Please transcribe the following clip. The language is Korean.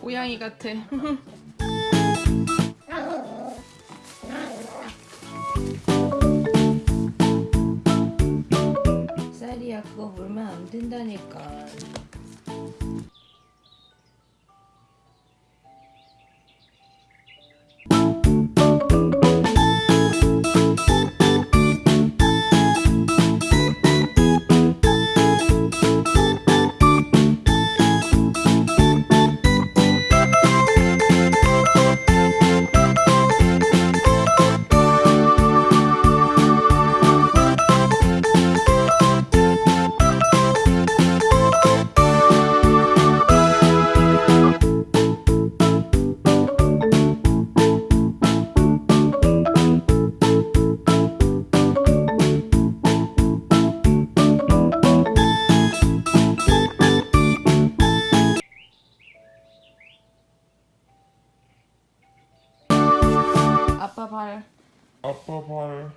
고양이 같아. 쌀이야 그거 물면 안 된다니까. up up higher. Up up higher.